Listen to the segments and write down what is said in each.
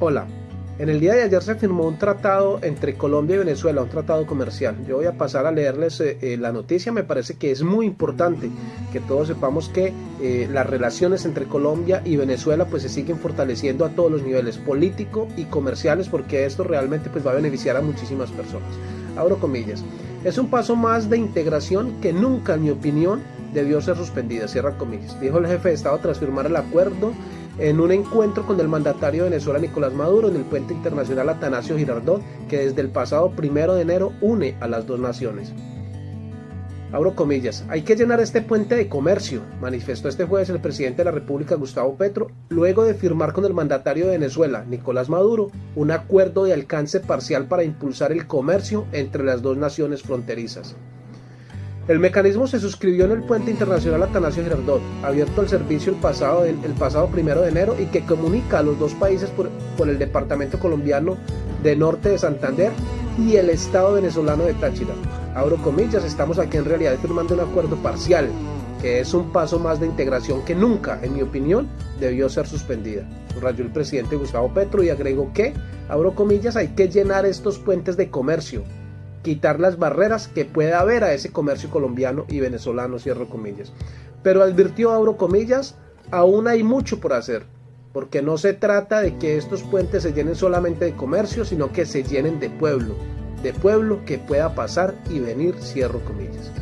Hola, en el día de ayer se firmó un tratado entre Colombia y Venezuela, un tratado comercial. Yo voy a pasar a leerles eh, eh, la noticia, me parece que es muy importante que todos sepamos que eh, las relaciones entre Colombia y Venezuela pues se siguen fortaleciendo a todos los niveles, político y comerciales, porque esto realmente pues va a beneficiar a muchísimas personas. Abro comillas. Es un paso más de integración que nunca, en mi opinión, debió ser suspendida, cierra comillas. Dijo el jefe de Estado tras firmar el acuerdo en un encuentro con el mandatario de Venezuela Nicolás Maduro en el puente internacional Atanasio Girardot, que desde el pasado primero de enero une a las dos naciones. Abro comillas, hay que llenar este puente de comercio, manifestó este jueves el presidente de la República Gustavo Petro, luego de firmar con el mandatario de Venezuela, Nicolás Maduro, un acuerdo de alcance parcial para impulsar el comercio entre las dos naciones fronterizas. El mecanismo se suscribió en el puente internacional Atanasio Girardot, abierto al servicio el pasado, el, pasado primero de enero y que comunica a los dos países por, por el departamento colombiano de norte de Santander y el estado venezolano de Táchira. Abro comillas, estamos aquí en realidad firmando un acuerdo parcial, que es un paso más de integración que nunca, en mi opinión, debió ser suspendida. Rayó el presidente Gustavo Petro y agregó que, abro comillas, hay que llenar estos puentes de comercio, quitar las barreras que pueda haber a ese comercio colombiano y venezolano, cierro comillas. Pero advirtió, abro comillas, aún hay mucho por hacer, porque no se trata de que estos puentes se llenen solamente de comercio, sino que se llenen de pueblo, de pueblo que pueda pasar y venir, cierro comillas.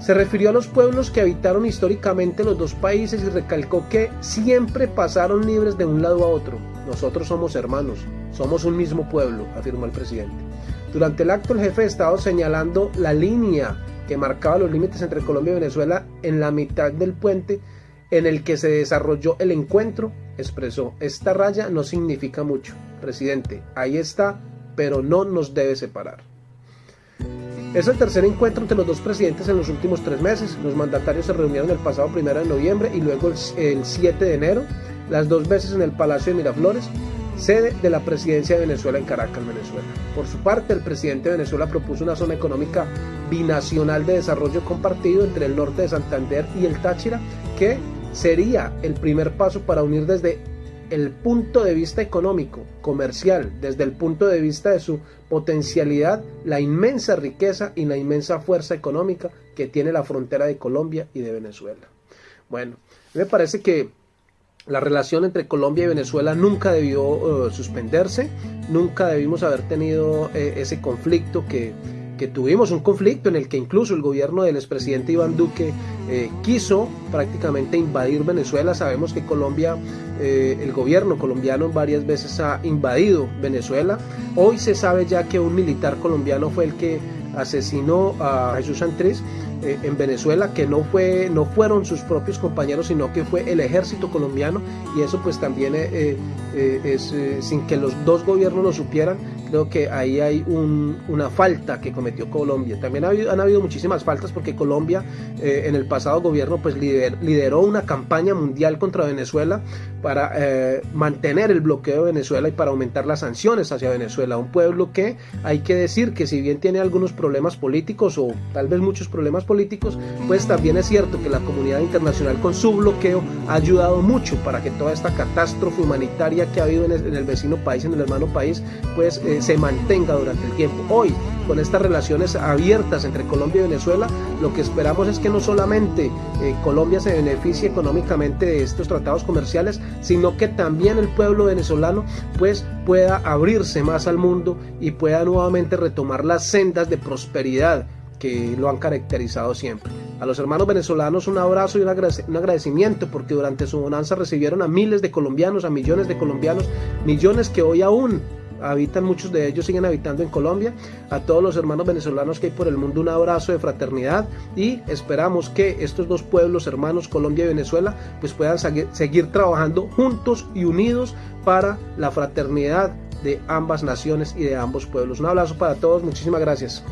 Se refirió a los pueblos que habitaron históricamente los dos países y recalcó que siempre pasaron libres de un lado a otro. Nosotros somos hermanos, somos un mismo pueblo, afirmó el presidente. Durante el acto, el jefe de Estado señalando la línea que marcaba los límites entre Colombia y Venezuela en la mitad del puente en el que se desarrolló el encuentro, expresó, esta raya no significa mucho, presidente, ahí está, pero no nos debe separar. Es el tercer encuentro entre los dos presidentes en los últimos tres meses. Los mandatarios se reunieron el pasado primero de noviembre y luego el 7 de enero, las dos veces en el Palacio de Miraflores sede de la presidencia de Venezuela en Caracas, Venezuela. Por su parte, el presidente de Venezuela propuso una zona económica binacional de desarrollo compartido entre el norte de Santander y el Táchira, que sería el primer paso para unir desde el punto de vista económico, comercial, desde el punto de vista de su potencialidad, la inmensa riqueza y la inmensa fuerza económica que tiene la frontera de Colombia y de Venezuela. Bueno, me parece que la relación entre Colombia y Venezuela nunca debió eh, suspenderse, nunca debimos haber tenido eh, ese conflicto que, tuvimos, un conflicto en el que incluso el gobierno del expresidente Iván Duque eh, quiso prácticamente invadir Venezuela. Sabemos que Colombia, el gobierno colombiano varias veces ha invadido Venezuela. Hoy se sabe ya que un militar colombiano fue el que asesinó a Jesús Santrés eh, en Venezuela, que no, fue, no fueron sus propios compañeros, sino que fue el ejército colombiano, y eso pues también eh, eh, es, sin que los dos gobiernos lo supieran, creo que ahí hay una falta que cometió Colombia. También han habido muchísimas faltas porque Colombia en el pasado gobierno pues lideró una campaña mundial contra Venezuela para mantener el bloqueo de Venezuela y para aumentar las sanciones hacia Venezuela, un pueblo que hay que decir que si bien tiene algunos problemas políticos o tal vez muchos problemas políticos, pues también es cierto que la comunidad internacional con su bloqueo ha ayudado mucho para que toda esta catástrofe humanitaria que ha habido en el, vecino país, en el hermano país, pues eh, se mantenga durante el tiempo. Hoy, con estas relaciones abiertas entre Colombia y Venezuela, lo que esperamos es que no solamente eh, Colombia se beneficie económicamente de estos tratados comerciales, sino que también el pueblo venezolano pues pueda abrirse más al mundo y pueda nuevamente retomar las sendas de prosperidad que lo han caracterizado siempre. A los hermanos venezolanos un abrazo y un agradecimiento porque durante su bonanza recibieron a miles de colombianos, a millones de colombianos, millones que hoy aún habitan, muchos de ellos siguen habitando en Colombia. A todos los hermanos venezolanos que hay por el mundo un abrazo de fraternidad y esperamos que estos dos pueblos hermanos, Colombia y Venezuela, pues puedan seguir trabajando juntos y unidos para la fraternidad de ambas naciones y de ambos pueblos. Un abrazo para todos, muchísimas gracias.